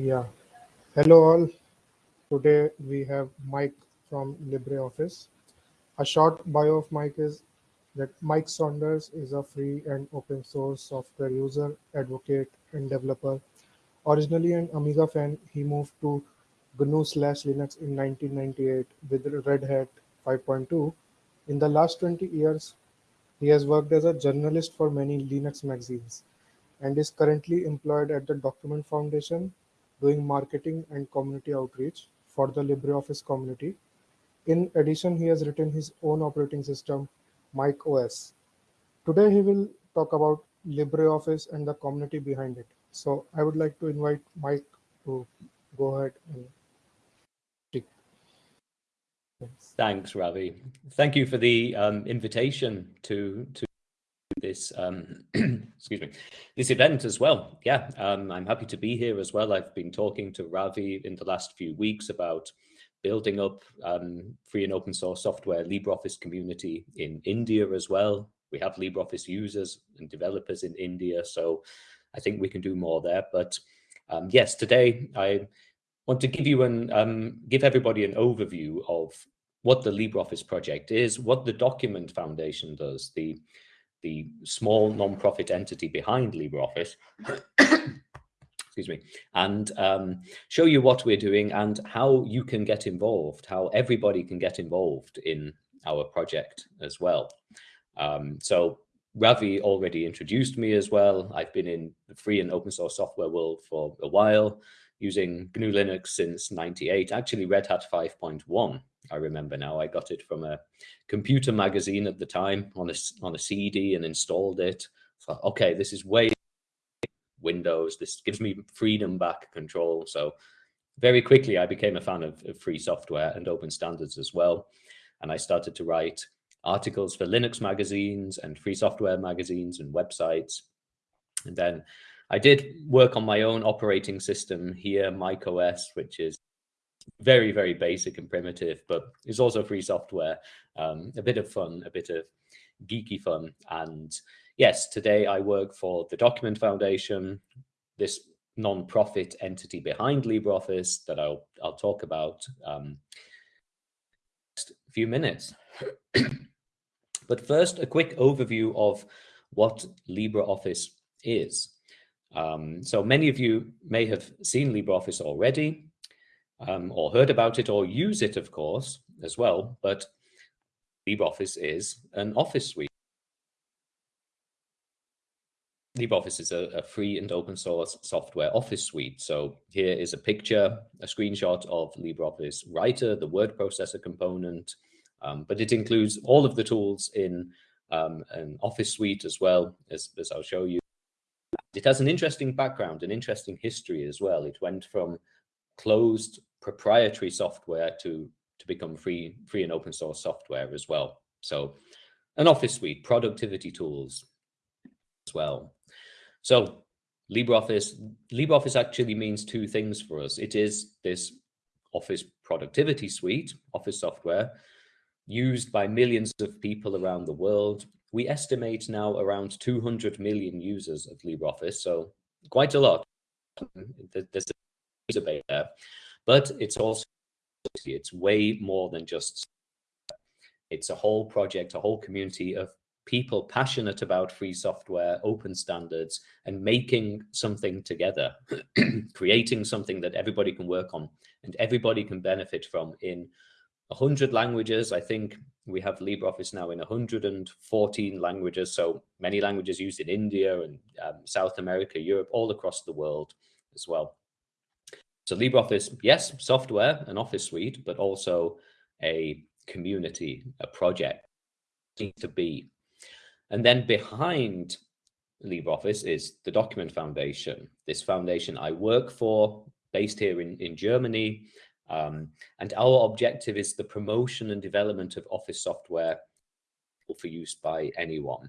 Yeah. Hello all. Today we have Mike from LibreOffice. A short bio of Mike is that Mike Saunders is a free and open source software user, advocate, and developer. Originally an Amiga fan, he moved to GNU slash Linux in 1998 with Red Hat 5.2. In the last 20 years, he has worked as a journalist for many Linux magazines and is currently employed at the Document Foundation doing marketing and community outreach for the LibreOffice community. In addition, he has written his own operating system, Mike OS. Today, he will talk about LibreOffice and the community behind it. So I would like to invite Mike to go ahead and speak. Thanks, Ravi. Thank you for the um, invitation to to this um, excuse me this event as well. Yeah, um, I'm happy to be here as well. I've been talking to Ravi in the last few weeks about building up um, free and open source software LibreOffice community in India as well. We have LibreOffice users and developers in India, so I think we can do more there. But um, yes, today I want to give you an um, give everybody an overview of what the LibreOffice project is, what the Document Foundation does, the the small non-profit entity behind LibreOffice, excuse me, and um, show you what we're doing and how you can get involved, how everybody can get involved in our project as well. Um, so Ravi already introduced me as well. I've been in the free and open source software world for a while, using GNU Linux since 98, actually Red Hat 5.1 I remember now. I got it from a computer magazine at the time on a, on a CD and installed it. Okay, this is way Windows. This gives me freedom back control. So very quickly, I became a fan of, of free software and open standards as well. And I started to write articles for Linux magazines and free software magazines and websites. And then I did work on my own operating system here, MikeOS, which is very, very basic and primitive, but it's also free software, um, a bit of fun, a bit of geeky fun. And yes, today I work for the Document Foundation, this non-profit entity behind LibreOffice that I'll, I'll talk about um, next few minutes. but first, a quick overview of what LibreOffice is. Um, so many of you may have seen LibreOffice already um, or heard about it or use it, of course, as well. But LibreOffice is an office suite. LibreOffice is a, a, free and open source software office suite. So here is a picture, a screenshot of LibreOffice Writer, the word processor component, um, but it includes all of the tools in um, an office suite as well, as, as I'll show you. It has an interesting background, an interesting history as well. It went from closed proprietary software to to become free free and open source software as well. So an office suite, productivity tools as well. So LibreOffice, LibreOffice actually means two things for us. It is this office productivity suite, office software, used by millions of people around the world. We estimate now around 200 million users of LibreOffice, so quite a lot. There's a debate there but it's also it's way more than just it's a whole project a whole community of people passionate about free software open standards and making something together creating something that everybody can work on and everybody can benefit from in 100 languages i think we have libreoffice now in 114 languages so many languages used in india and um, south america europe all across the world as well so LibreOffice, yes, software, an office suite, but also a community, a project to be. And then behind LibreOffice is the Document Foundation. This foundation I work for, based here in, in Germany. Um, and our objective is the promotion and development of office software for use by anyone.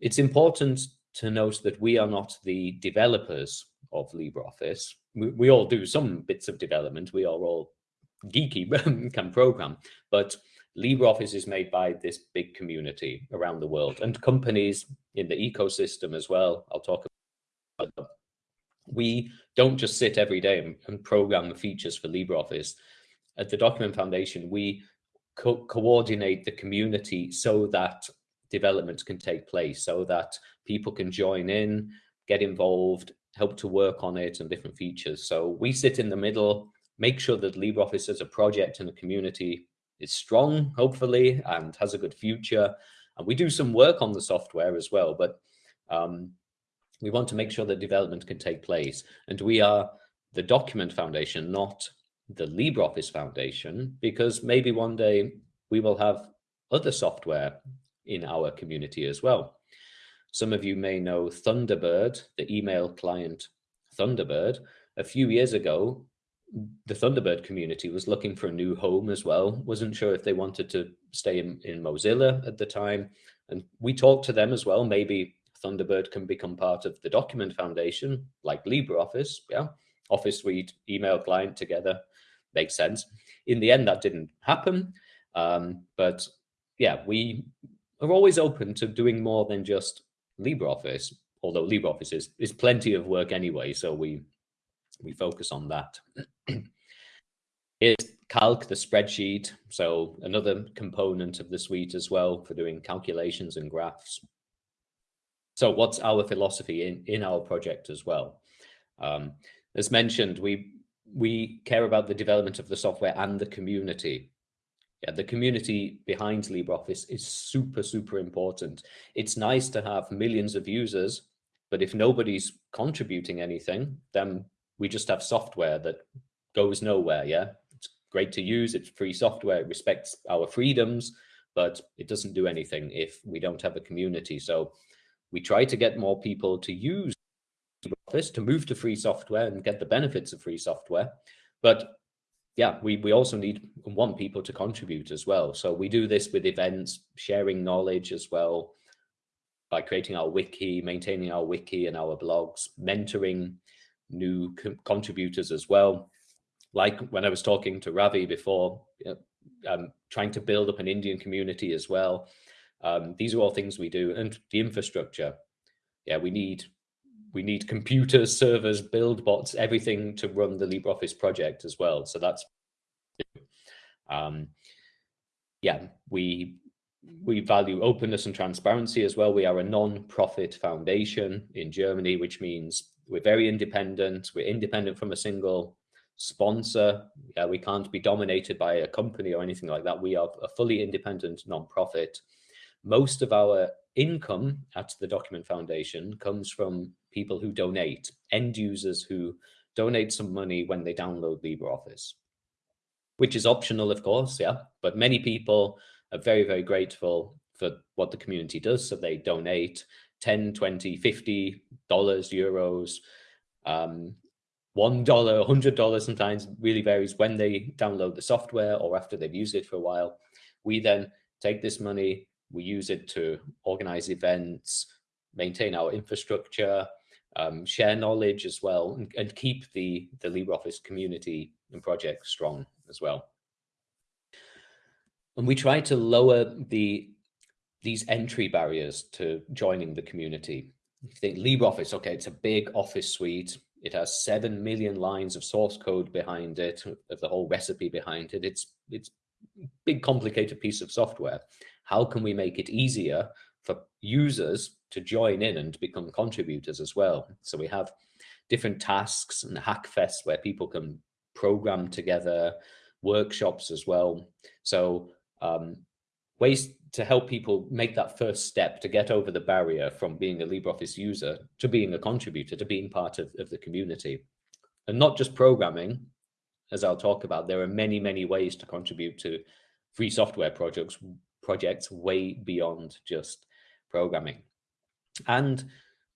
It's important to note that we are not the developers of LibreOffice we, we all do some bits of development. We are all geeky, can program, but LibreOffice is made by this big community around the world and companies in the ecosystem as well. I'll talk about them. We don't just sit every day and, and program the features for LibreOffice. At the Document Foundation, we co coordinate the community so that development can take place, so that people can join in, get involved, help to work on it and different features. So we sit in the middle, make sure that LibreOffice as a project and a community is strong, hopefully, and has a good future. And we do some work on the software as well, but um, we want to make sure that development can take place. And we are the Document Foundation, not the LibreOffice Foundation, because maybe one day we will have other software in our community as well. Some of you may know Thunderbird, the email client Thunderbird. A few years ago, the Thunderbird community was looking for a new home as well. Wasn't sure if they wanted to stay in, in Mozilla at the time. And we talked to them as well. Maybe Thunderbird can become part of the Document Foundation, like LibreOffice. Yeah, Office Suite, email client together makes sense. In the end, that didn't happen. Um, but yeah, we are always open to doing more than just LibreOffice, although LibreOffice is, is plenty of work anyway, so we we focus on that. Here's Calc, the spreadsheet, so another component of the suite as well for doing calculations and graphs. So what's our philosophy in, in our project as well? Um, as mentioned, we we care about the development of the software and the community yeah, the community behind LibreOffice is super, super important. It's nice to have millions of users, but if nobody's contributing anything, then we just have software that goes nowhere. Yeah, it's great to use. It's free software. It respects our freedoms, but it doesn't do anything if we don't have a community. So we try to get more people to use LibreOffice to move to free software and get the benefits of free software. But yeah, we, we also need and want people to contribute as well. So we do this with events, sharing knowledge as well, by creating our wiki, maintaining our wiki and our blogs, mentoring new co contributors as well. Like when I was talking to Ravi before, um, trying to build up an Indian community as well. Um, these are all things we do. And the infrastructure, yeah, we need we need computers, servers, build bots, everything to run the LibreOffice project as well. So that's, um, yeah, we we value openness and transparency as well. We are a non-profit foundation in Germany, which means we're very independent. We're independent from a single sponsor. Yeah, we can't be dominated by a company or anything like that. We are a fully independent non-profit. Most of our income at the Document Foundation comes from people who donate, end users who donate some money when they download LibreOffice, which is optional, of course, yeah, but many people are very, very grateful for what the community does. So they donate 10, 20, 50 dollars, euros, um, one dollar, a hundred dollars sometimes really varies when they download the software or after they've used it for a while. We then take this money, we use it to organize events, maintain our infrastructure, um, share knowledge as well, and, and keep the, the LibreOffice community and project strong as well. And we try to lower the these entry barriers to joining the community. You think LibreOffice, okay, it's a big office suite. It has seven million lines of source code behind it, of the whole recipe behind it. It's it's big, complicated piece of software. How can we make it easier for users to join in and become contributors as well? So we have different tasks and hackfests where people can program together, workshops as well. So um, ways to help people make that first step to get over the barrier from being a LibreOffice user to being a contributor, to being part of, of the community. And not just programming, as I'll talk about, there are many, many ways to contribute to free software projects, projects way beyond just programming. And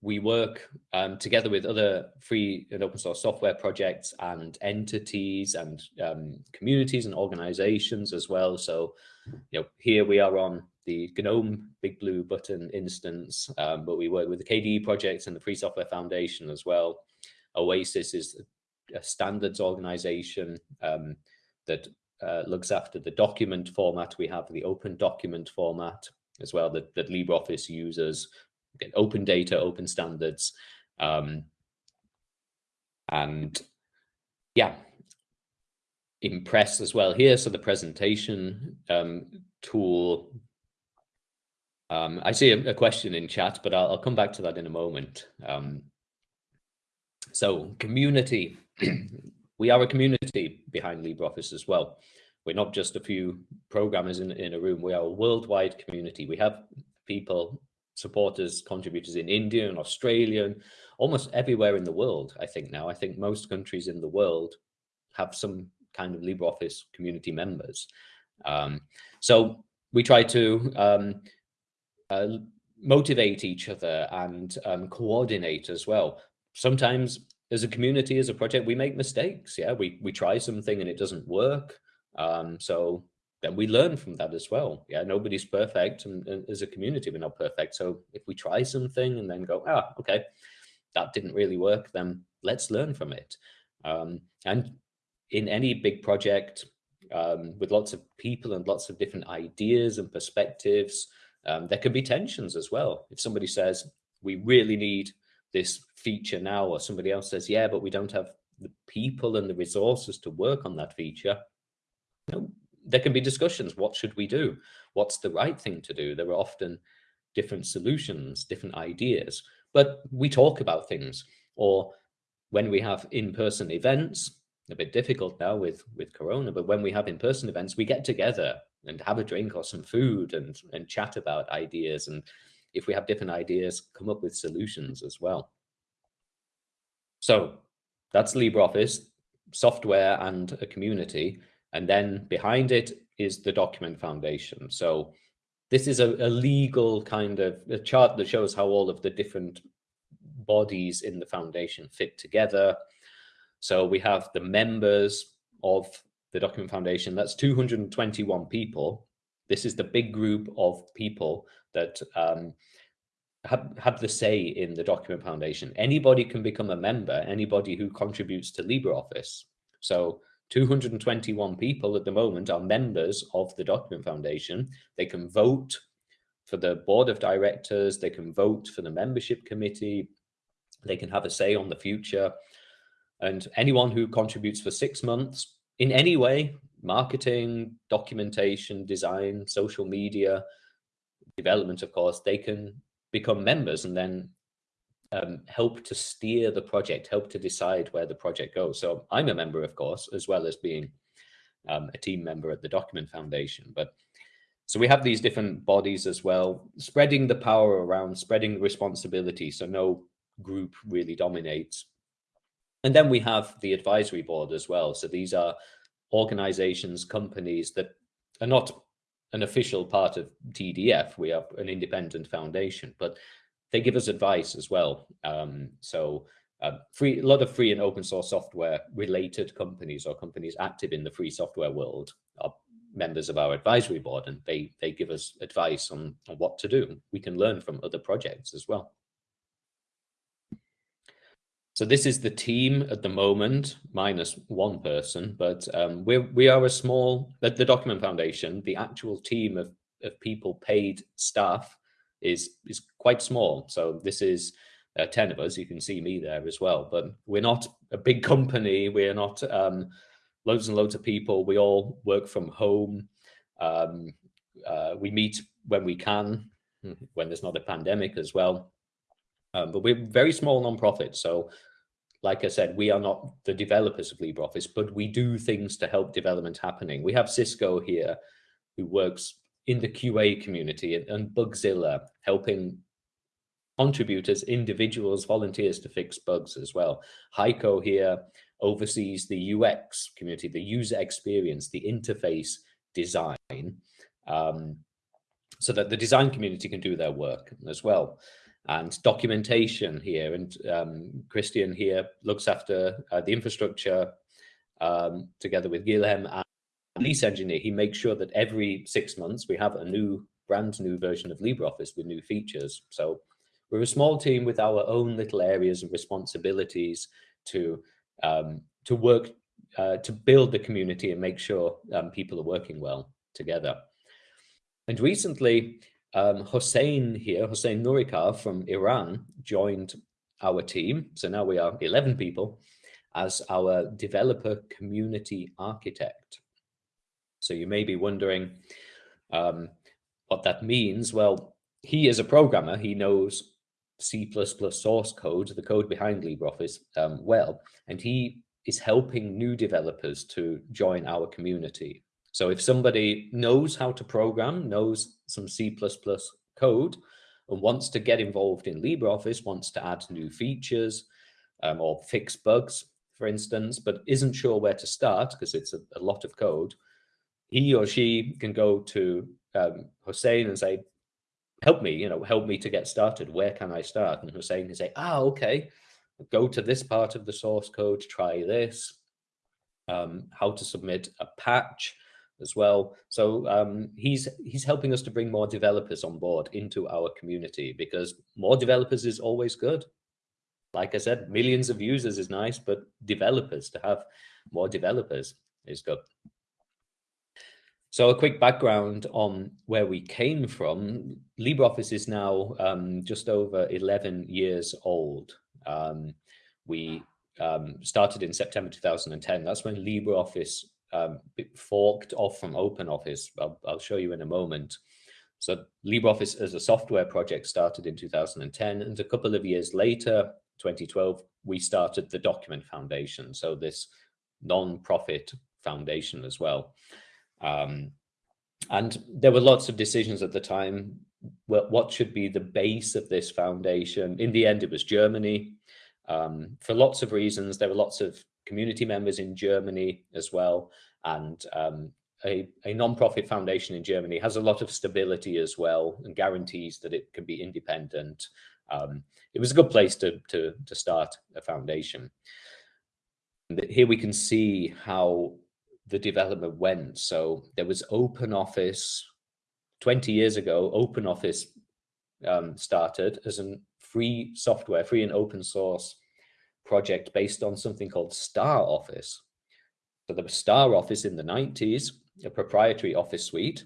we work um, together with other free and open source software projects and entities and um, communities and organizations as well. So, you know, here we are on the GNOME Big Blue Button instance, um, but we work with the KDE project and the Free Software Foundation as well. Oasis is a standards organization um, that uh, looks after the document format. We have the open document format as well that, that LibreOffice uses, open data, open standards. Um, And yeah, Impress as well here. So the presentation um, tool. Um, I see a, a, question in chat, but I'll, I'll, come back to that in a moment. Um, so community, we are a community behind LibreOffice as well. We're not just a few programmers in, in a room, we are a worldwide community. We have people, supporters, contributors in India and Australia, and almost everywhere in the world, I think now. I think most countries in the world have some kind of LibreOffice community members. Um, so we try to um, uh, motivate each other and um, coordinate as well. Sometimes as a community, as a project, we make mistakes. Yeah, we, we try something and it doesn't work. Um, so then we learn from that as well. Yeah, nobody's perfect, and, and, as a community, we're not perfect. So if we try something and then go, ah, okay, that didn't really work, then let's learn from it. Um, and in any big project um, with lots of people and lots of different ideas and perspectives, um, there can be tensions as well. If somebody says, we really need this feature now, or somebody else says, yeah, but we don't have the people and the resources to work on that feature, know, there can be discussions. What should we do? What's the right thing to do? There are often different solutions, different ideas, but we talk about things. Or when we have in-person events, a bit difficult now with, with Corona, but when we have in-person events, we get together and have a drink or some food and, and chat about ideas. And if we have different ideas, come up with solutions as well. So that's LibreOffice, software and a community. And then behind it is the document foundation. So this is a, a legal kind of a chart that shows how all of the different bodies in the foundation fit together. So we have the members of the Document Foundation, that's 221 people. This is the big group of people that um, have, have the say in the Document Foundation. Anybody can become a member, anybody who contributes to LibreOffice. So 221 people at the moment are members of the Document Foundation. They can vote for the board of directors, they can vote for the membership committee, they can have a say on the future. And anyone who contributes for six months in any way, marketing, documentation, design, social media, development, of course, they can become members and then um, help to steer the project, help to decide where the project goes. So I'm a member, of course, as well as being um, a team member at the Document Foundation. But so we have these different bodies as well, spreading the power around, spreading the responsibility. So no group really dominates. And then we have the advisory board as well. So these are organizations, companies that are not an official part of TDF. We are an independent foundation, but they give us advice as well. Um, so uh, free, a lot of free and open source software related companies or companies active in the free software world are members of our advisory board and they they give us advice on, on what to do. We can learn from other projects as well. So this is the team at the moment, minus one person, but um, we're, we are a small, at the Document Foundation, the actual team of, of people paid staff is, is quite small. So this is uh, 10 of us, you can see me there as well, but we're not a big company. We're not um, loads and loads of people. We all work from home. Um, uh, we meet when we can, when there's not a pandemic as well. Um, but we're very small nonprofit. So like I said, we are not the developers of LibreOffice, but we do things to help development happening. We have Xisco here who works in the QA community and Bugzilla helping contributors, individuals, volunteers to fix bugs as well. Heiko here oversees the UX community, the user experience, the interface design, um, so that the design community can do their work as well and documentation here. And um, Christian here looks after uh, the infrastructure um, together with Guilhem and lease engineer. He makes sure that every six months we have a new brand new version of LibreOffice with new features. So we're a small team with our own little areas and responsibilities to um, to work uh, to build the community and make sure um, people are working well together. And recently, um, Hossein here, Hossein Nourikhah from Iran, joined our team. So now we are 11 people. as our developer community architect. So you may be wondering um, what that means. Well, he is a programmer. He knows C++ source code, the code behind LibreOffice, um, well, and he is helping new developers to join our community. So if somebody knows how to program, knows some C++ code, and wants to get involved in LibreOffice, wants to add new features um, or fix bugs, for instance, but isn't sure where to start because it's a, a, lot of code, he or she can go to um, and say, help me, you know, help me to get started. Where can I start? And Hossein can say, ah, okay, go to this part of the source code, try this, um, how to submit a patch as well. So um, he's he's helping us to bring more developers on board into our community because more developers is always good. Like I said, millions of users is nice, but developers to have more developers is good. So a quick background on where we came from. LibreOffice is now um, just over 11 years old. Um, we um, started in September 2010. That's when LibreOffice um, forked off from OpenOffice. I'll, I'll, show you in a moment. So LibreOffice as a software project started in 2010, and a couple of years later, 2012, we started the Document Foundation. So this non-profit foundation as well. Um, and there were lots of decisions at the time. what should be the base of this foundation? In the end, it was Germany. Um, for lots of reasons, there were lots of community members in Germany as well. And um, a, a non-profit foundation in Germany has a lot of stability as well and guarantees that it can be independent. Um, it was a good place to, to, to start a foundation. Here we can see how the development went. So there was OpenOffice 20 years ago, OpenOffice um, started as a free software, free and open source project based on something called Star Office. So there was Star Office in the 90s, a proprietary office suite.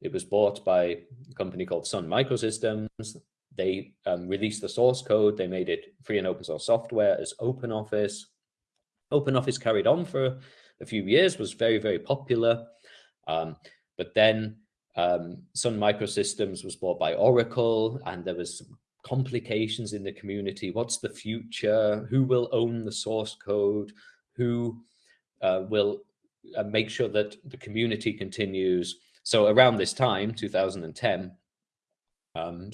It was bought by a company called Sun Microsystems. They um, released the source code. They made it free and open source software as OpenOffice. OpenOffice carried on for a few years, was very, very popular. Um, but then um, Sun Microsystems was bought by Oracle and there was complications in the community. What's the future? Who will own the source code? Who uh, will uh, make sure that the community continues? So around this time, 2010, um,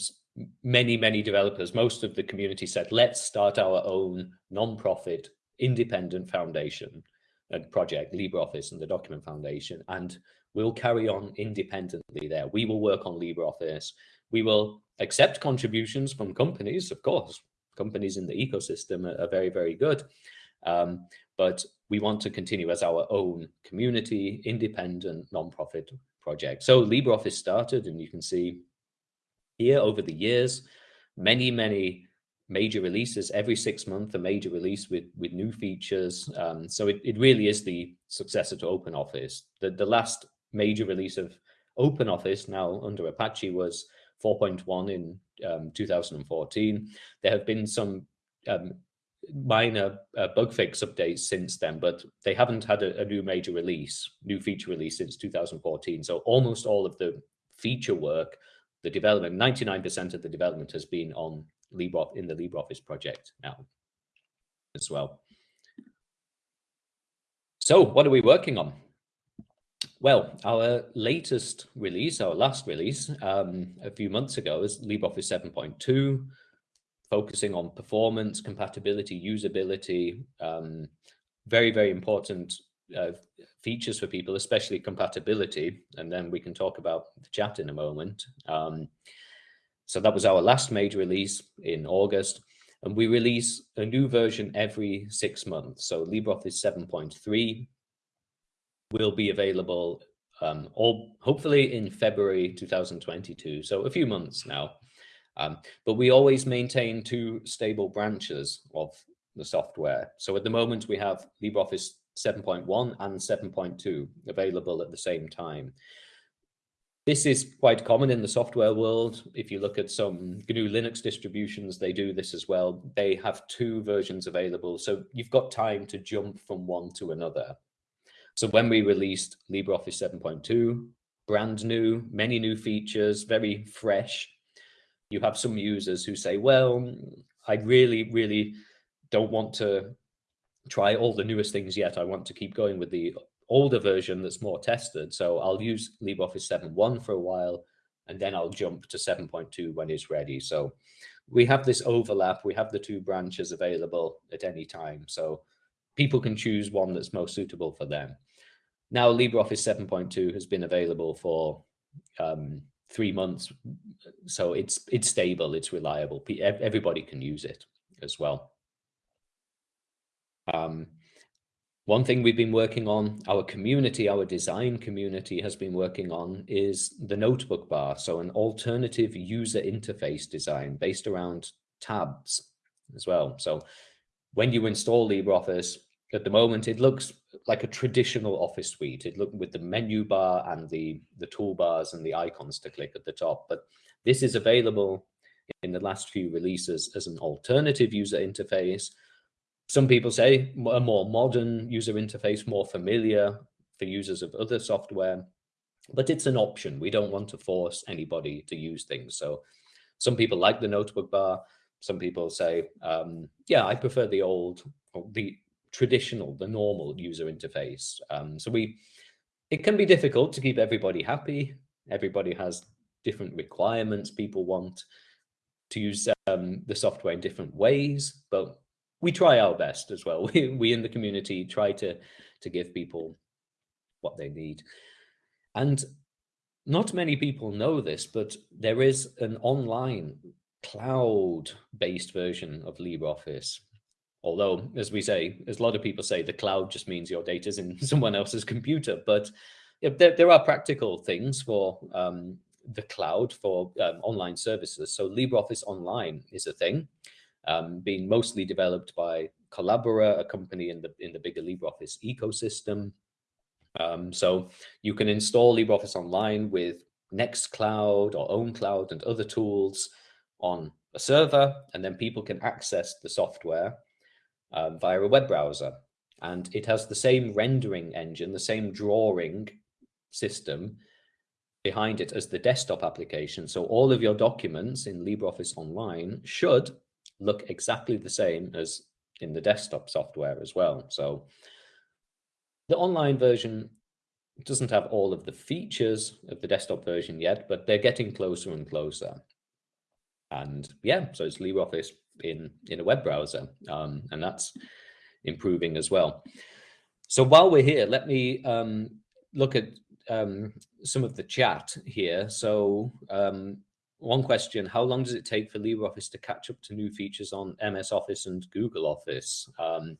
many, many developers, most of the community said, let's start our own non-profit independent foundation and project, LibreOffice and the Document Foundation, and we'll carry on independently there. We will work on LibreOffice. We will accept contributions from companies, of course. Companies in the ecosystem are, are very, very good. Um, but we want to continue as our own community, independent, non-profit project. So LibreOffice started, and you can see here over the years, many, many major releases every six months, a major release with, with new features. Um, so it, it really is the successor to OpenOffice. The, the last major release of OpenOffice now under Apache was 4.1 in um, 2014. There have been some um, minor uh, bug fix updates since then, but they haven't had a, a, new major release, new feature release since 2014. So almost all of the feature work, the development, 99% of the development has been on Libre in the LibreOffice project now as well. So what are we working on? Well, our latest release, our last release um, a few months ago is LibreOffice 7.2, focusing on performance, compatibility, usability, um, very, very important uh, features for people, especially compatibility. And then we can talk about the chat in a moment. Um, so that was our last major release in August. And we release a new version every six months. So LibreOffice 7.3 will be available um, all hopefully in February 2022. So a few months now. Um, but we always maintain two stable branches of the software. So at the moment we have LibreOffice 7.1 and 7.2 available at the same time. this is quite common in the software world. If you look at some GNU Linux distributions, they do this as well. They have two versions available. So you've got time to jump from one to another. So when we released LibreOffice 7.2, brand new, many new features, very fresh, you have some users who say, well, I really, really don't want to try all the newest things yet. I want to keep going with the older version that's more tested. So I'll use LibreOffice 7.1 for a while, and then I'll jump to 7.2 when it's ready. So we have this overlap. We have the two branches available at any time. So people can choose one that's most suitable for them. Now LibreOffice 7.2 has been available for um, three months. So it's it's stable, it's reliable. Everybody can use it as well. Um, one thing we've been working on, our community, our design community has been working on is the notebook bar. So an alternative user interface design based around tabs as well. So when you install LibreOffice, at the moment, it looks like a traditional office suite. It looks with the menu bar and the, the toolbars and the icons to click at the top. But this is available in the last few releases as an alternative user interface some people say a more modern user interface, more familiar for users of other software, but it's an option. We don't want to force anybody to use things. So some people like the notebook bar. Some people say, um, yeah, I prefer the old, the traditional, the normal user interface. Um, so we, it can be difficult to keep everybody happy. Everybody has different requirements. People want to use um, the software in different ways, but we try our best as well. We, we in the community try to, to give people what they need. And not many people know this, but there is an online cloud-based version of LibreOffice. Although, as we say, as a lot of people say, the cloud just means your data is in someone else's computer. But there, there are practical things for um, the cloud for um, online services. So LibreOffice Online is a thing um, being mostly developed by Collabora, a company in the in the bigger LibreOffice ecosystem. Um, so you can install LibreOffice Online with Nextcloud or OwnCloud and other tools on a server, and then people can access the software um, via a web browser. And it has the same rendering engine, the same drawing system behind it as the desktop application. So all of your documents in LibreOffice Online should look exactly the same as in the desktop software as well. So the online version doesn't have all of the features of the desktop version yet, but they're getting closer and closer. And yeah, so it's LibreOffice in, in a web browser, um, and that's improving as well. So while we're here, let me um, look at um, some of the chat here. So um, one question, how long does it take for LibreOffice to catch up to new features on MS Office and Google Office? Um,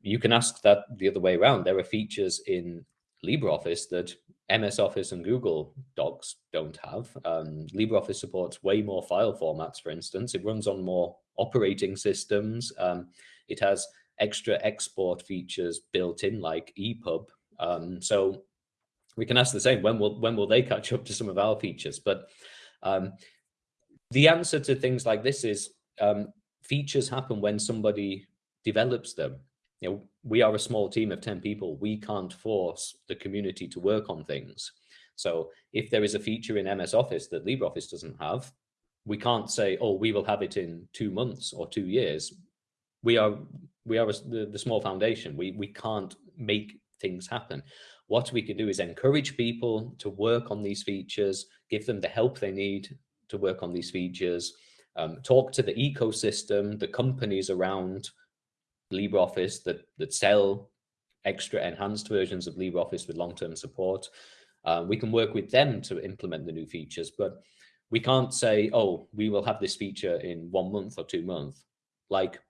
you can ask that the other way around. There are features in LibreOffice that MS Office and Google Docs don't have. Um, LibreOffice supports way more file formats, for instance. It runs on more operating systems. Um, it has extra export features built in like EPUB. Um, so we can ask the same, when will, when will they catch up to some of our features? But um, the answer to things like this is um, features happen when somebody develops them. You know, we are a small team of 10 people. We can't force the community to work on things. So if there is a feature in MS Office that LibreOffice doesn't have, we can't say, oh, we will have it in two months or two years. We are we are a, the, the small foundation. We, we can't make things happen. What we can do is encourage people to work on these features, give them the help they need to work on these features, um, talk to the ecosystem, the companies around LibreOffice that, that sell extra enhanced versions of LibreOffice with long-term support. Uh, we can work with them to implement the new features, but we can't say, oh, we will have this feature in one month or two months. Like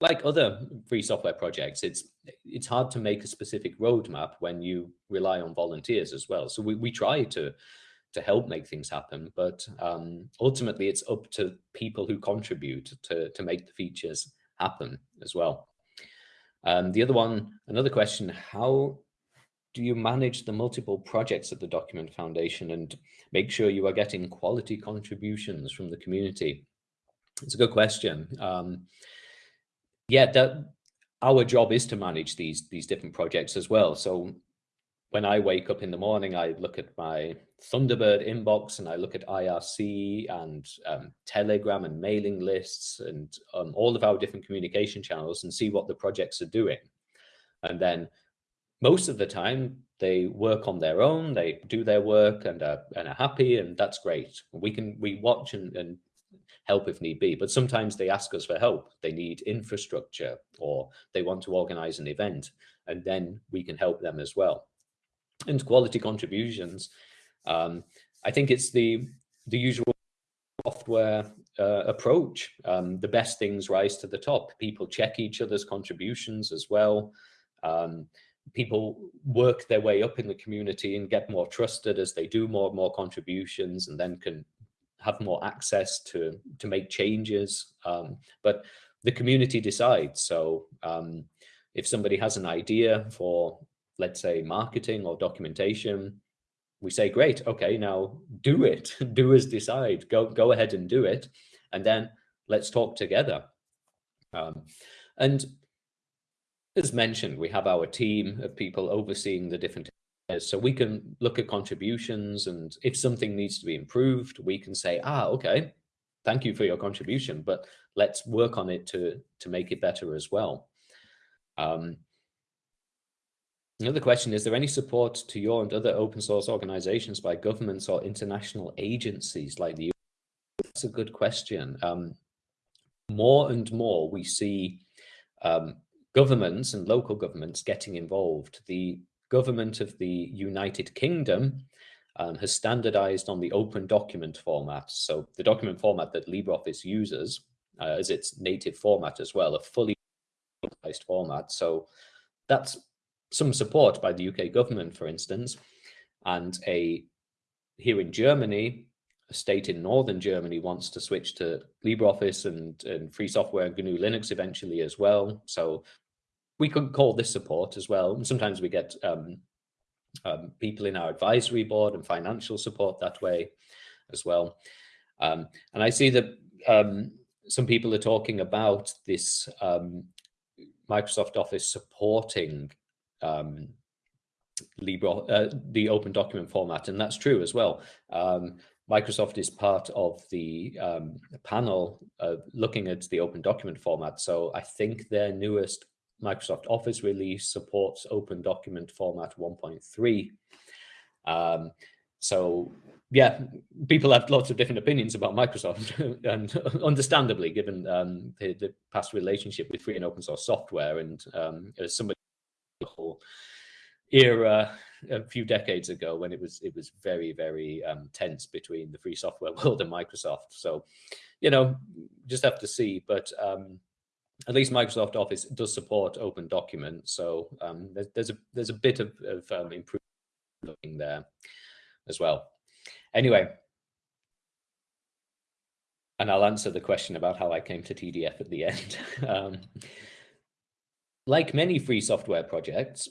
like other free software projects, it's it's hard to make a specific roadmap when you rely on volunteers as well. So we, we try to to help make things happen, but um, ultimately it's up to people who contribute to, to make the features happen as well. Um, the other one, another question, how do you manage the multiple projects at the Document Foundation and make sure you are getting quality contributions from the community? It's a good question. Um, yeah, that our job is to manage these these different projects as well. So when I wake up in the morning, I look at my Thunderbird inbox and I look at IRC and um, Telegram and mailing lists and um, all of our different communication channels and see what the projects are doing. And then most of the time they work on their own, they do their work and are, and are happy and that's great. We can, we watch and, and help if need be, but sometimes they ask us for help. They need infrastructure or they want to organize an event and then we can help them as well. And quality contributions, um, I think it's the, the usual software uh, approach. Um, the best things rise to the top. People check each other's contributions as well. Um, people work their way up in the community and get more trusted as they do more and more contributions and then can have more access to to make changes. Um, but the community decides. So um, if somebody has an idea for let's say marketing or documentation we say great okay now do it. Do as decide. Go go ahead and do it. And then let's talk together. Um, and as mentioned, we have our team of people overseeing the different areas. So we can look at contributions and if something needs to be improved, we can say, ah, okay, thank you for your contribution, but let's work on it to, to make it better as well. Um, Another question, is there any support to your and other open source organizations by governments or international agencies like the That's a good question. Um, more and more we see um, governments and local governments getting involved. The government of the United Kingdom um, has standardized on the open document format. So the document format that LibreOffice uses uh, as its native format as well, a fully localized format. So that's some support by the UK government, for instance, and a here in Germany, a state in northern Germany wants to switch to LibreOffice and, and free software and GNU Linux eventually as well. So we could call this support as well. And sometimes we get um, um, people in our advisory board and financial support that way as well. Um, and I see that um, some people are talking about this um, Microsoft Office supporting um, Libre, uh, the open document format, and that's true as well. Microsoft is part of the um, panel uh, looking at the open document format. So I think their newest Microsoft Office release supports open document format 1.3. Um, so yeah, people have lots of different opinions about Microsoft and understandably given um, the, the, past relationship with free and open source software and um, as somebody whole era a few decades ago when it was it was very very um, tense between the free software world and Microsoft so you know just have to see but um, at least Microsoft Office does support open documents. So um, there's, there's, a there's a bit of, of um, improvement there as well. Anyway, and I'll answer the question about how I came to TDF at the end. um, like many free software projects,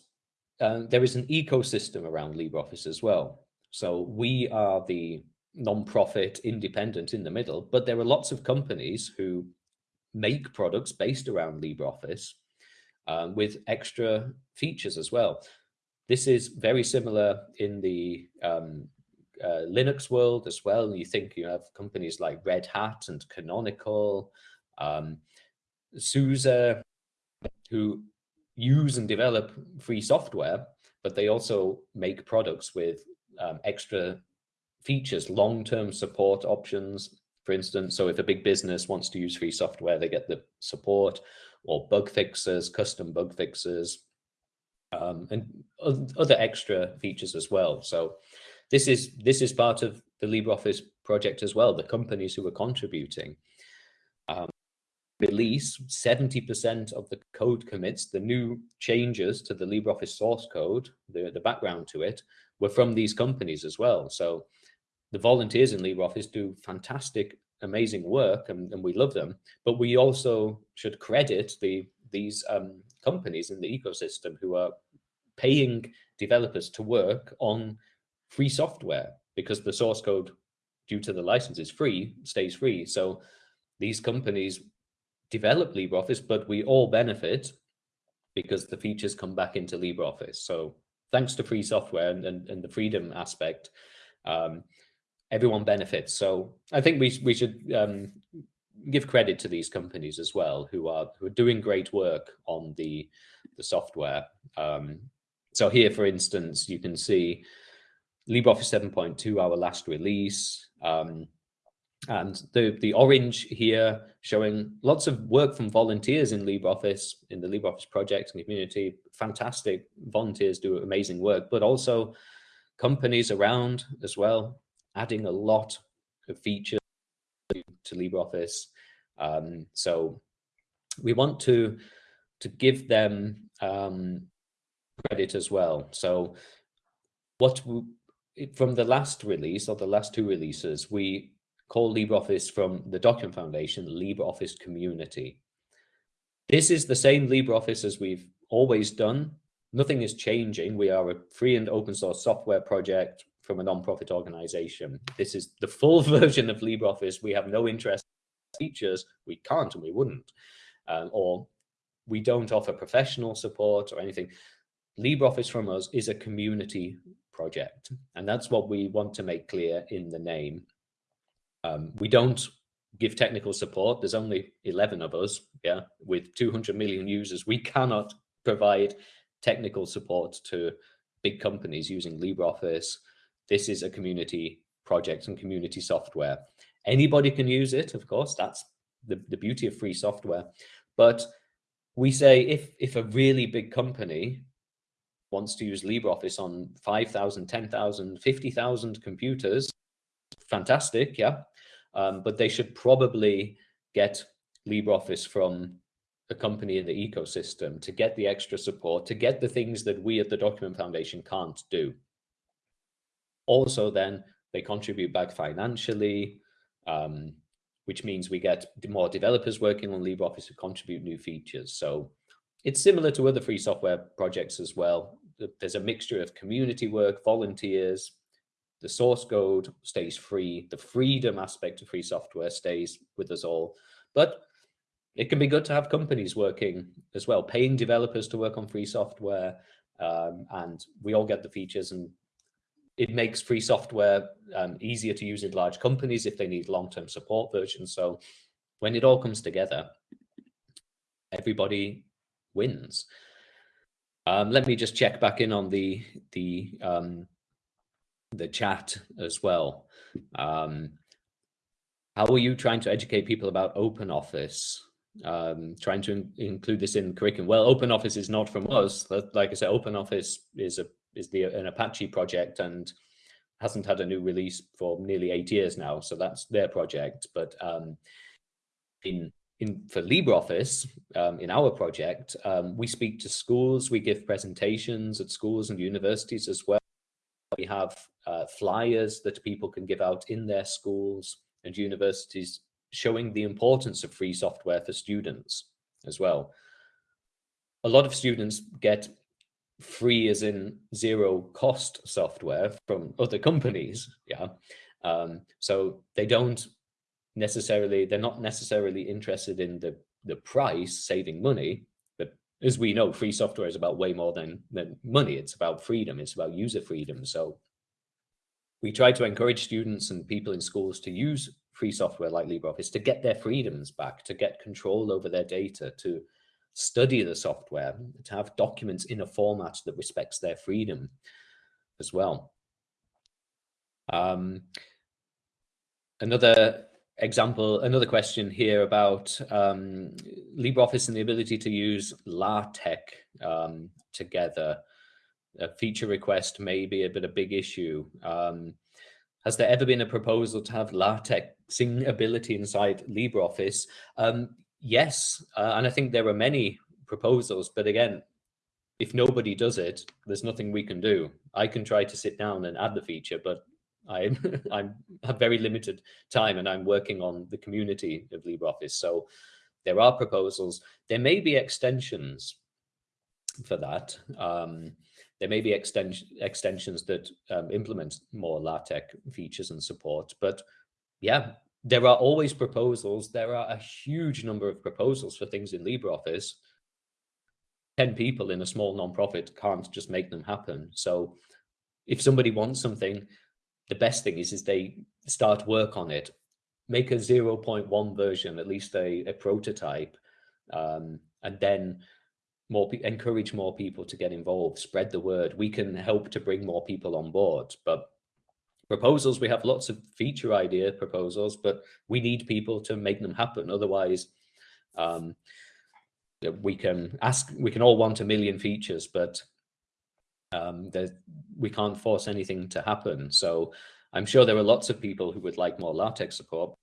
uh, there is an ecosystem around LibreOffice as well. So we are the non-profit independent in the middle, but there are lots of companies who make products based around LibreOffice um, with extra features as well. This is very similar in the um, uh, Linux world as well. You think you have companies like Red Hat and Canonical, um, SUSE, who use and develop free software, but they also make products with um, extra features, long-term support options, for instance. So if a big business wants to use free software, they get the support or bug fixes, custom bug fixes, um, and other extra features as well. So this is this is part of the LibreOffice project as well, the companies who are contributing. Um, release 70% of the code commits, the new changes to the LibreOffice source code, the, the background to it, were from these companies as well. So the volunteers in LibreOffice do fantastic, amazing work, and, and we love them. But we also should credit the these um, companies in the ecosystem who are paying developers to work on free software because the source code due to the license is free, stays free. So these companies develop LibreOffice, but we all benefit because the features come back into LibreOffice. So thanks to free software and, and, and the freedom aspect, um, everyone benefits. So I think we, we should um, give credit to these companies as well, who are who are doing great work on the the software. Um, so here, for instance, you can see LibreOffice 7.2, our last release. Um, and the, the orange here showing lots of work from volunteers in LibreOffice, in the LibreOffice project and community. Fantastic volunteers do amazing work, but also companies around as well, adding a lot of features to LibreOffice. Um, so we want to, to give them um, credit as well. So what from the last release or the last two releases, we call LibreOffice from the Document Foundation, LibreOffice Community. This is the same LibreOffice as we've always done. Nothing is changing. We are a free and open source software project from a non-profit organization. This is the full version of LibreOffice. We have no interest in features. We can't and we wouldn't. Um, or we don't offer professional support or anything. LibreOffice from us is a community project. And that's what we want to make clear in the name. Um, we don't give technical support. There's only 11 of us, yeah, with 200 million users. We cannot provide technical support to big companies using LibreOffice. This is a community project and community software. Anybody can use it, of course, that's the, the beauty of free software. But we say if, if a really big company wants to use LibreOffice on 5,000, 10,000, 50,000 computers, fantastic, yeah. Um, but they should probably get LibreOffice from a company in the ecosystem to get the extra support, to get the things that we at the Document Foundation can't do. Also then, they contribute back financially, um, which means we get more developers working on LibreOffice to contribute new features. So it's similar to other free software projects as well. There's a mixture of community work, volunteers, the source code stays free, the freedom aspect of free software stays with us all. But it can be good to have companies working as well, paying developers to work on free software, um, and we all get the features and it makes free software um, easier to use in large companies if they need long-term support versions. So when it all comes together, everybody wins. Um, let me just check back in on the the um, the chat as well. Um, how are you trying to educate people about Open Office? Um, trying to in include this in curriculum. Well, Open Office is not from us. Like I said, Open Office is a is the an Apache project and hasn't had a new release for nearly eight years now. So that's their project. But um, in in for LibreOffice, um, in our project, um, we speak to schools, we give presentations at schools and universities as well. We have uh, flyers that people can give out in their schools and universities showing the importance of free software for students as well. A lot of students get free as in zero cost software from other companies, yeah. Um, so they don't necessarily they're not necessarily interested in the the price saving money but as we know free software is about way more than than money. It's about freedom. It's about user freedom. So we try to encourage students and people in schools to use free software like LibreOffice to get their freedoms back to get control over their data to study the software to have documents in a format that respects their freedom as well um, another example, another question here about um, LibreOffice and the ability to use LaTeX um, together. A feature request may be a bit of a big issue. Um, has there ever been a proposal to have LaTeXing ability inside LibreOffice? Um, yes, uh, and I think there are many proposals, but again, if nobody does it, there's nothing we can do. I can try to sit down and add the feature, but I'm I'm have very limited time and I'm working on the community of LibreOffice. So there are proposals. There may be extensions for that. Um, there may be extension, extensions that um, implement more LaTeX features and support, but yeah, there are always proposals. There are a huge number of proposals for things in LibreOffice. 10 people in a small nonprofit can't just make them happen. So if somebody wants something, the best thing is, is they start work on it, make a 0.1 version, at least a, a prototype, um, and then more encourage more people to get involved, spread the word. We can help to bring more people on board, but proposals, we have lots of feature idea proposals, but we need people to make them happen. Otherwise, um, we can ask, we can all want a million features, but um, we can't force anything to happen. So I'm sure there are lots of people who would like more LaTeX support.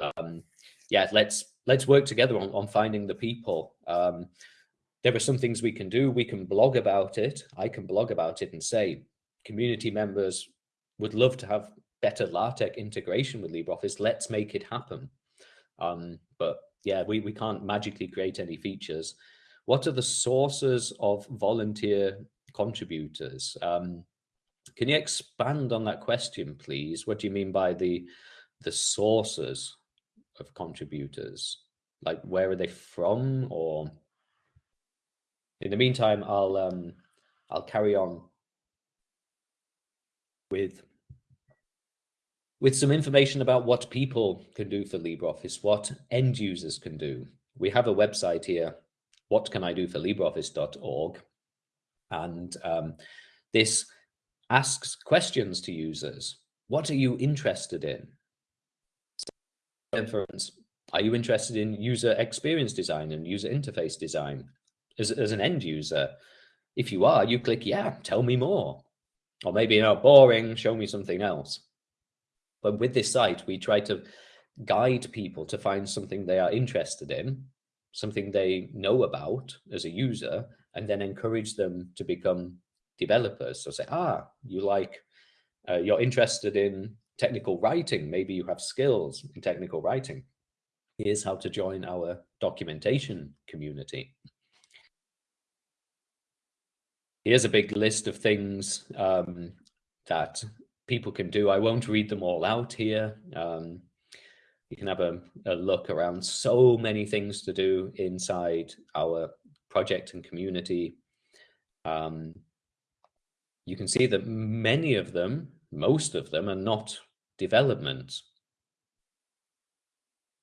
Um, yeah, let's let's work together on, on finding the people. Um, there are some things we can do. We can blog about it. I can blog about it and say, community members would love to have better LaTeX integration with LibreOffice. Let's make it happen. Um, but yeah, we, we can't magically create any features. What are the sources of volunteer contributors? Um, can you expand on that question, please? What do you mean by the the sources of contributors? Like where are they from? Or in the meantime, I'll um, I'll carry on with with some information about what people can do for LibreOffice, what end users can do. We have a website here, whatcanidoforlibreoffice.org, and um, this asks questions to users. What are you interested in? Are you interested in user experience design and user interface design as, as an end user? If you are, you click, yeah, tell me more. Or maybe, you know, boring, show me something else. But with this site, we try to guide people to find something they are interested in, something they know about as a user, and then encourage them to become developers. So say, ah, you like, uh, you're interested in technical writing. Maybe you have skills in technical writing. Here's how to join our documentation community. Here's a big list of things um, that people can do. I won't read them all out here. Um, you can have a, a, look around so many things to do inside our project and community. Um, you can see that many of them, most of them are not development.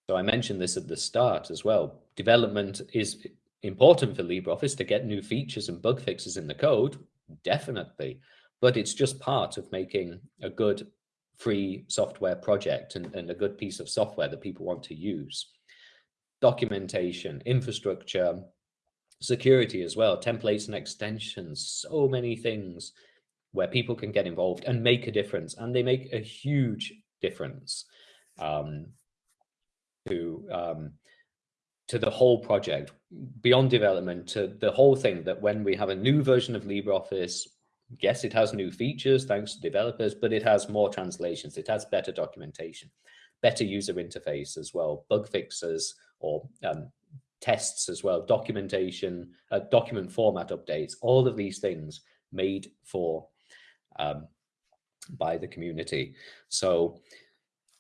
So I mentioned this at the start as well. Development is important for LibreOffice to get new features and bug fixes in the code, definitely, but it's just part of making a good free software project and, and a good piece of software that people want to use. Documentation, infrastructure, security as well, templates and extensions, so many things where people can get involved and make a difference. And they make a huge difference um, to um, to the whole project, beyond development, to the whole thing that when we have a new version of LibreOffice, yes, it has new features thanks to developers, but it has more translations, it has better documentation, better user interface as well, bug fixes or um, tests as well, documentation, uh, document format updates, all of these things made for um, by the community. So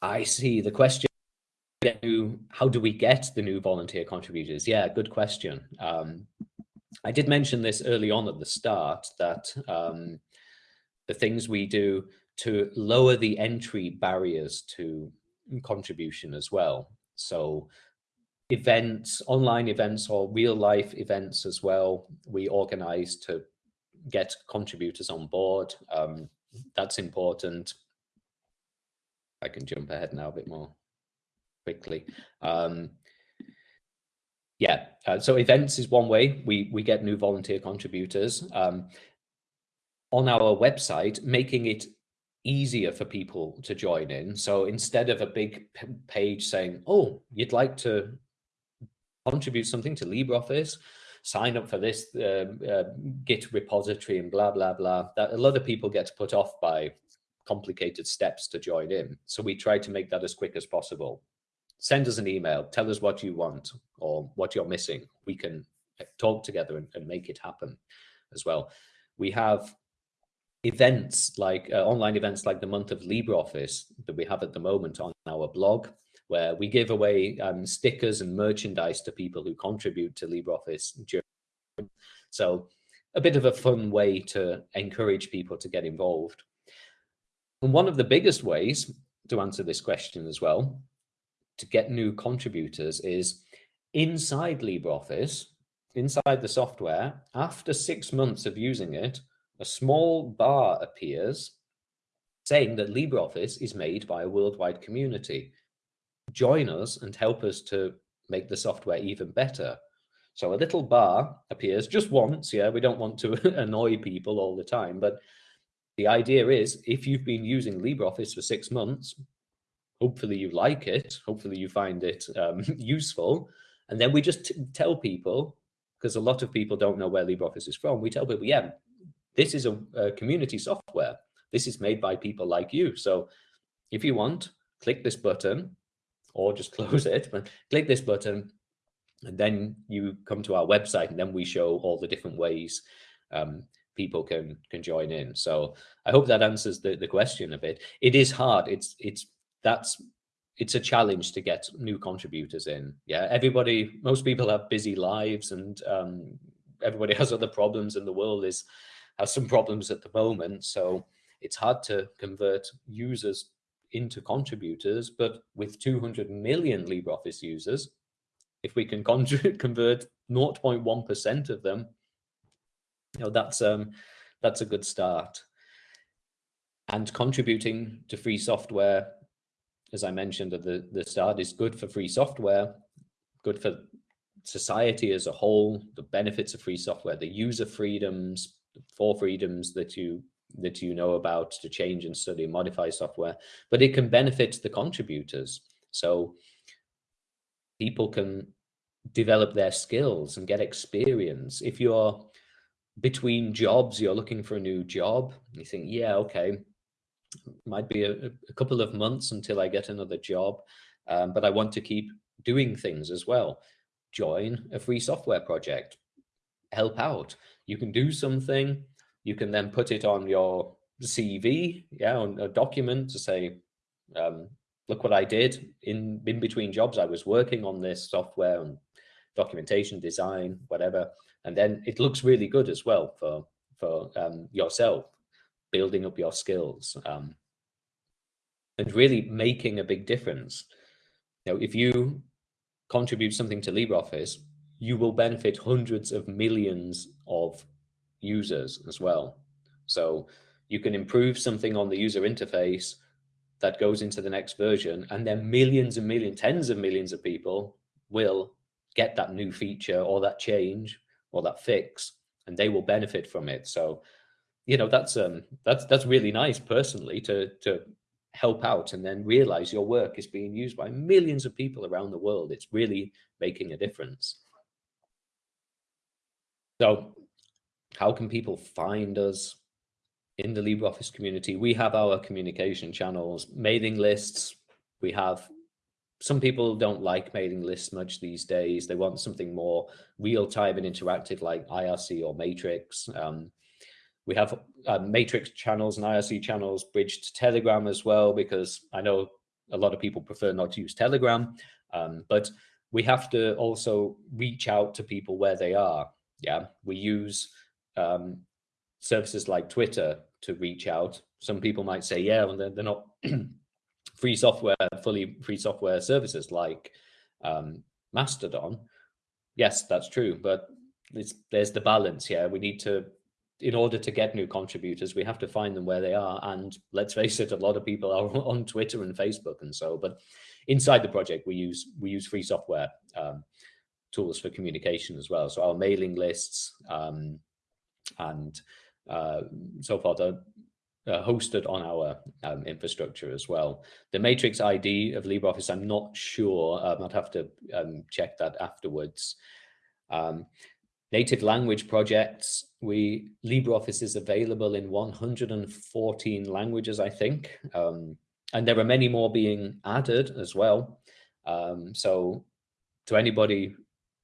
I see the question how do we get the new volunteer contributors? Yeah, good question. Um, I did mention this early on at the start that um, the things we do to lower the entry barriers to contribution as well. So events, online events or real life events as well, we organize to get contributors on board. Um, that's important. I can jump ahead now a bit more quickly. Um, yeah, uh, so events is one way we, we get new volunteer contributors. Um, on our website, making it easier for people to join in. So instead of a big page saying, oh, you'd like to contribute something to LibreOffice, sign up for this uh, uh, Git repository and blah, blah, blah. That a lot of people get put off by complicated steps to join in. So we try to make that as quick as possible send us an email, tell us what you want or what you're missing. We can talk together and, and make it happen as well. we have events like uh, online events like the month of LibreOffice that we have at the moment on our blog, where we give away um, stickers and merchandise to people who contribute to LibreOffice. So a bit of a fun way to encourage people to get involved. And one of the biggest ways to answer this question as well, to get new contributors is inside LibreOffice, inside the software, after six months of using it, a small bar appears saying that LibreOffice is made by a worldwide community. Join us and help us to make the software even better. So a little bar appears just once, yeah, we don't want to annoy people all the time, but the idea is if you've been using LibreOffice for six months, hopefully you like it, hopefully you find it um, useful, and then we just tell people, because a lot of people don't know where LibreOffice is from, we tell people, yeah, this is a, a community software. This is made by people like you. So if you want, click this button or just close it, but click this button and then you come to our website and then we show all the different ways um, people can can join in. So I hope that answers the, the question a bit. It is hard. It's it's that's it's a challenge to get new contributors in. Yeah, everybody, most people have busy lives and um, everybody has other problems and the world is has some problems at the moment. So it's hard to convert users into contributors, but with 200 million LibreOffice users, if we can convert 0.1% of them, you know, that's um, that's a good start. And contributing to free software, as I mentioned at the, the start, is good for free software, good for society as a whole, the benefits of free software, the user freedoms, four freedoms that you that you know about to change and study and modify software, but it can benefit the contributors. So people can develop their skills and get experience. If you're between jobs, you're looking for a new job, you think, yeah, okay, might be a, a couple of months until I get another job, um, but I want to keep doing things as well. Join a free software project, help out you can do something, you can then put it on your CV, yeah, on a document to say, um, look what I did in, in between jobs. I was working on this software and documentation, design, whatever. And then it looks really good as well for, for um, yourself, building up your skills um, and really making a big difference. You if you contribute something to LibreOffice, you will benefit hundreds of millions of users as well. So you can improve something on the user interface that goes into the next version and then millions and millions, tens of millions of people will get that new feature or that change or that fix and they will benefit from it. So, you know, that's um that's that's really nice personally to to help out and then realize your work is being used by millions of people around the world. It's really making a difference. So how can people find us in the LibreOffice community? We have our communication channels, mailing lists. We have some people don't like mailing lists much these days. They want something more real time and interactive like IRC or Matrix. Um, we have uh, Matrix channels and IRC channels bridged to Telegram as well, because I know a lot of people prefer not to use Telegram, um, but we have to also reach out to people where they are. Yeah, we use um, services like Twitter to reach out. Some people might say, yeah, well, they're, they're not free software, fully free software services like um, Mastodon. Yes, that's true, but there's the balance here. We need to, in order to get new contributors, we have to find them where they are. And let's face it, a lot of people are on Twitter and Facebook and so, but inside the project, we use we use free software um, tools for communication as well. So our mailing lists um, and uh, so forth are uh, hosted on our um, infrastructure as well. The matrix ID of LibreOffice, I'm not sure. I'd have to um, check that afterwards. Um, native language projects, we LibreOffice is available in 114 languages, I think. Um, and there are many more being added as well. Um, so to anybody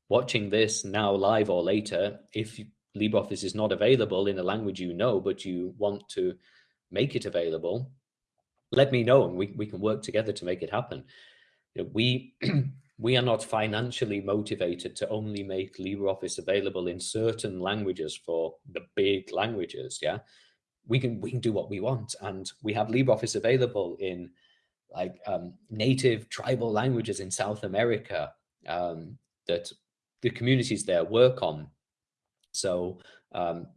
watching this now live or later, if LibreOffice is not available in a language you know, but you want to make it available, let me know and we, we can work together to make it happen. You know, we we are not financially motivated to only make LibreOffice available in certain languages for the big languages. Yeah, we can we can do what we want, and we have LibreOffice available in like um, native tribal languages in South America um, that the communities there work on. So um,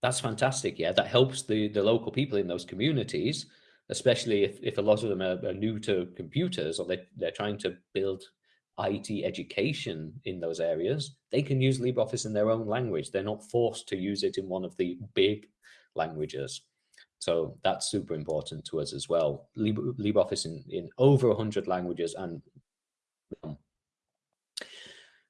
that's fantastic. Yeah, that helps the the local people in those communities, especially if, if a lot of them are, are new to computers or they, they're trying to build IT education in those areas, they can use LibreOffice in their own language. They're not forced to use it in one of the big languages. So that's super important to us as well. Libre, LibreOffice in, in over 100 languages and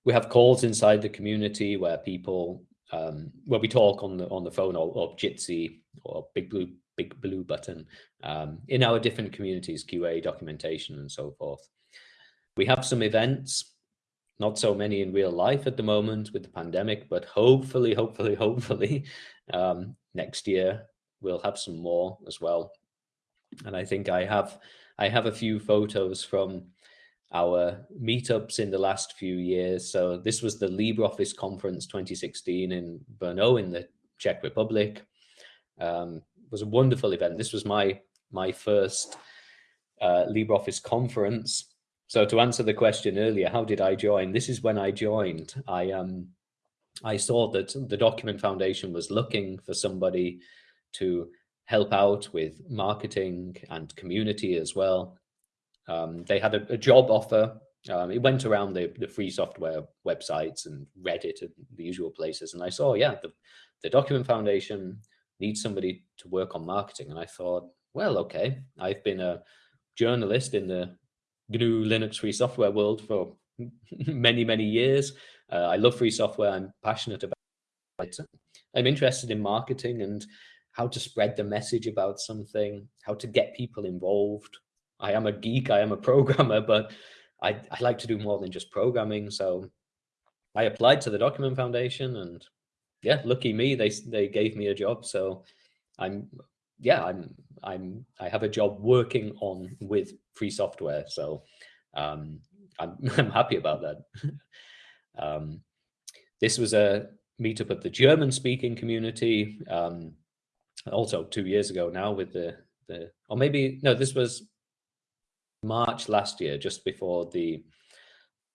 we have calls inside the community where people, um, where we talk on the on the phone or, or Jitsi or Big Blue Big Blue Button um, in our different communities, QA documentation and so forth. We have some events, not so many in real life at the moment with the pandemic, but hopefully, hopefully, hopefully um, next year we'll have some more as well. And I think I have I have a few photos from our meetups in the last few years. So this was the LibreOffice conference 2016 in Brno in the Czech Republic. Um, was a wonderful event. This was my my first uh, LibreOffice conference so to answer the question earlier, how did I join? This is when I joined. I um I saw that the Document Foundation was looking for somebody to help out with marketing and community as well. Um, they had a, a job offer. Um, it went around the, the free software websites and Reddit and the usual places. And I saw, yeah, the, the Document Foundation needs somebody to work on marketing. And I thought, well, okay, I've been a journalist in the GNU Linux free software world for many, many years. Uh, I love free software. I'm passionate about it. I'm interested in marketing and how to spread the message about something, how to get people involved. I am a geek, I am a programmer, but I, I like to do more than just programming. So I applied to the Document Foundation and yeah, lucky me, they, they gave me a job. So I'm yeah, I'm I'm I have a job working on with free software, so um, I'm I'm happy about that. um, this was a meetup of the German speaking community, um, also two years ago now with the the or maybe no, this was March last year, just before the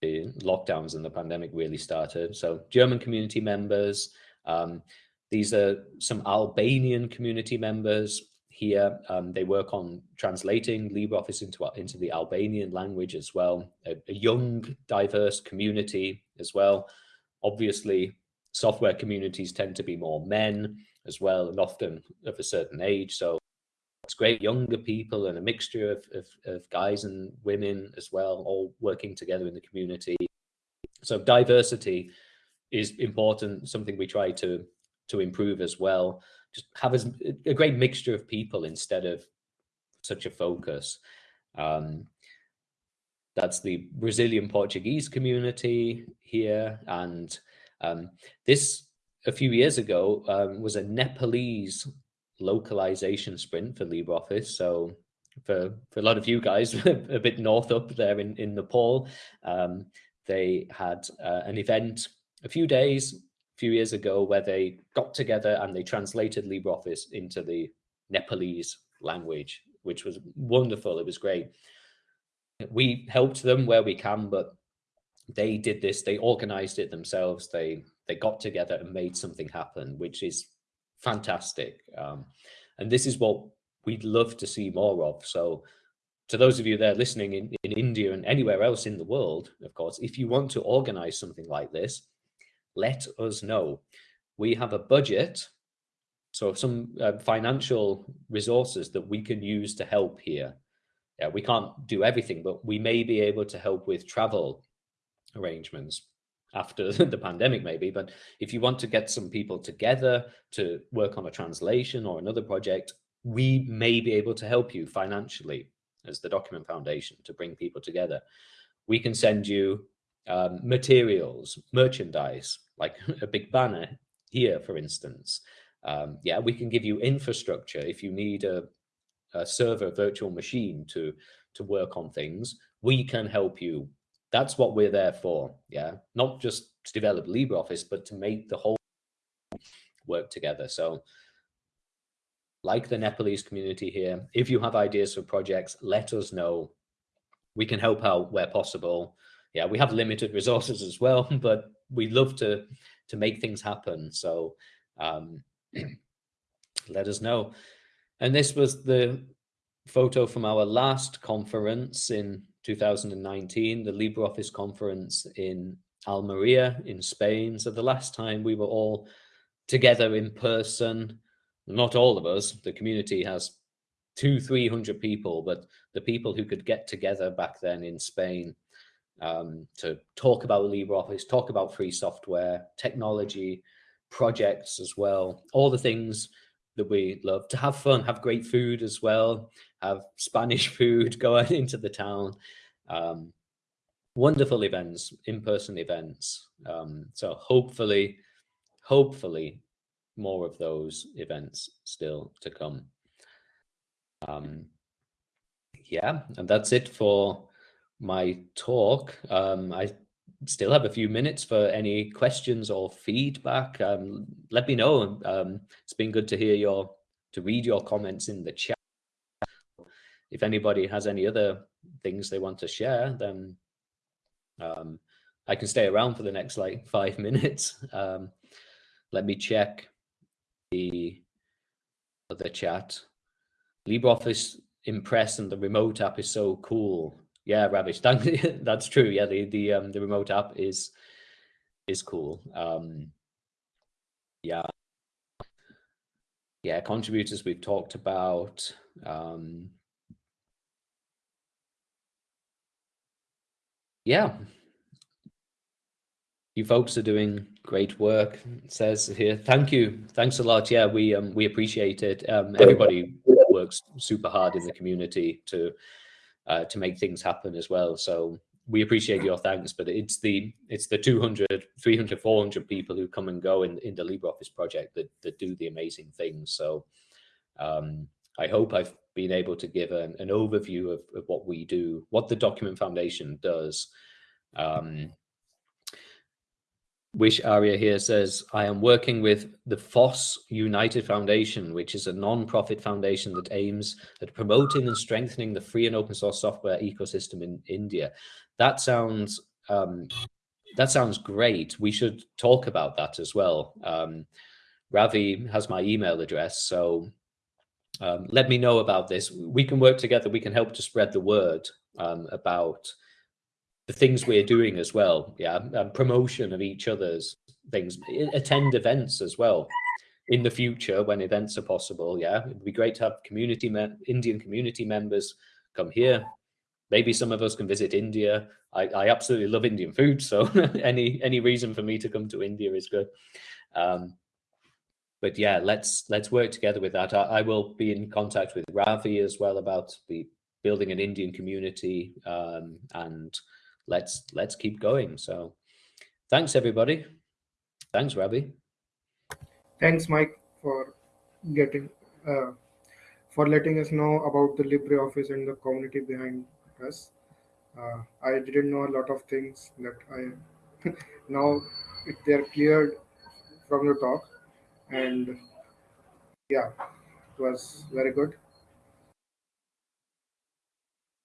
the lockdowns and the pandemic really started. So German community members. Um, these are some Albanian community members here. Um, they work on translating LibreOffice into, into the Albanian language as well. A, a young, diverse community as well. Obviously, software communities tend to be more men as well, and often of a certain age. So it's great younger people and a mixture of, of, of guys and women as well, all working together in the community. So diversity is important, something we try to to improve as well. Just have a great mixture of people instead of such a focus. Um, that's the Brazilian Portuguese community here. And um, this, a few years ago, um, was a Nepalese localization sprint for LibreOffice. So for, for a lot of you guys a bit north up there in, in Nepal, um, they had uh, an event a few days few years ago where they got together and they translated LibreOffice into the Nepalese language, which was wonderful. It was great. We helped them where we can, but they did this, they organized it themselves. They they got together and made something happen, which is fantastic. Um, and this is what we'd love to see more of. So to those of you there listening in, in India and anywhere else in the world, of course, if you want to organize something like this, let us know. We have a budget, so some uh, financial resources that we can use to help here. Yeah, we can't do everything, but we may be able to help with travel arrangements after the pandemic maybe but if you want to get some people together to work on a translation or another project we may be able to help you financially as the document foundation to bring people together we can send you um, materials merchandise like a big banner here, for instance. Um, yeah, we can give you infrastructure if you need a, a server virtual machine to to work on things. We can help you. That's what we're there for. Yeah, not just to develop LibreOffice, but to make the whole work together. So like the Nepalese community here, if you have ideas for projects, let us know. We can help out where possible. Yeah, we have limited resources as well, but we love to to make things happen. So um, let us know. And this was the photo from our last conference in 2019, the LibreOffice conference in Almeria in Spain. So the last time we were all together in person, not all of us, the community has two, 300 people, but the people who could get together back then in Spain um, to talk about LibreOffice, talk about free software, technology, projects as well, all the things that we love to have fun, have great food as well, have Spanish food going into the town. Um, wonderful events, in-person events. Um, so hopefully, hopefully more of those events still to come. Um, yeah, and that's it for my talk. Um, I still have a few minutes for any questions or feedback. Um, let me know. Um, it's been good to hear your, to read your comments in the chat. If anybody has any other things they want to share, then um, I can stay around for the next like five minutes. Um, let me check the, the chat. LibreOffice Impress and the remote app is so cool. Yeah, Ravish, that's true. Yeah, the the um, the remote app is is cool. Um, yeah, yeah, contributors we've talked about. Um, yeah, you folks are doing great work. It says here, thank you, thanks a lot. Yeah, we um, we appreciate it. Um, everybody works super hard in the community to uh, to make things happen as well. So we appreciate your thanks, but it's the it's the 200, 300, 400 people who come and go in, in the LibreOffice project that, that do the amazing things. So um, I hope I've been able to give an, an overview of, of what we do, what the Document Foundation does. Um, Wish Aria here says, I am working with the FOSS United Foundation, which is a non-profit foundation that aims at promoting and strengthening the free and open source software ecosystem in India. That sounds um, that sounds great. We should talk about that as well. Um, Ravi has my email address, so um, let me know about this. We can work together. We can help to spread the word um, about the things we're doing as well. Yeah, um, promotion of each other's things. Attend events as well in the future when events are possible. Yeah, it'd be great to have community Indian community members come here. Maybe some of us can visit India. I, I absolutely love Indian food, so any any reason for me to come to India is good. Um, but yeah, let's let's work together with that. I, I, will be in contact with Ravi as well about the building an Indian community um, and let's let's keep going. So thanks everybody. Thanks, Ravi. Thanks, Mike, for getting uh, for letting us know about the LibreOffice and the community behind us. Uh, I didn't know a lot of things that I now they're cleared from the talk, and yeah, it was very good.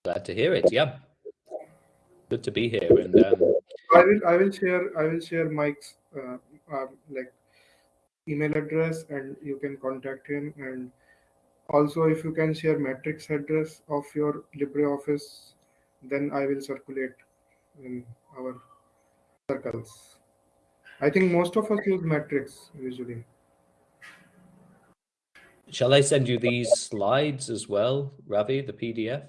Glad to hear it. Yeah good to be here. And um, I will I will share I will share Mike's uh, uh, like email address and you can contact him and also if you can share matrix address of your LibreOffice, then I will circulate in our circles. I think most of us use matrix usually. Shall I send you these slides as well, Ravi, the PDF?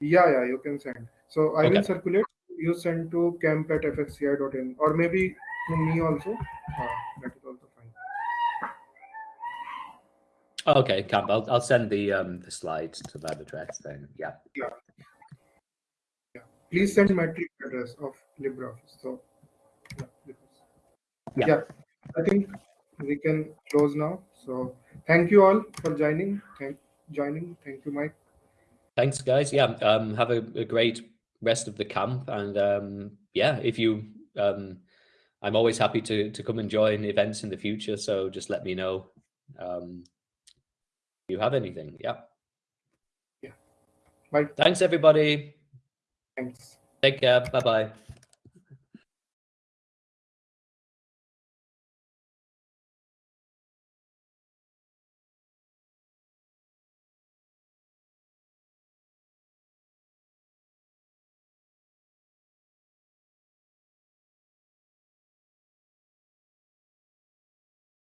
Yeah, yeah, you can send. So I okay. will circulate. You send to camp at fsci.in or maybe to me also. Uh, that is also fine. Okay, camp. I'll I'll send the um the slides to that address then. Yeah. Yeah. Yeah. Please send matrix address of LibreOffice. So yeah. Yeah. yeah. I think we can close now. So thank you all for joining. Thank joining. Thank you, Mike. Thanks, guys. Yeah, um, have a, a great rest of the camp, and um, yeah, if you, um, I'm always happy to to come and join events in the future. So just let me know. Um, if you have anything? Yeah. Yeah. Bye. Thanks, everybody. Thanks. Take care. Bye bye.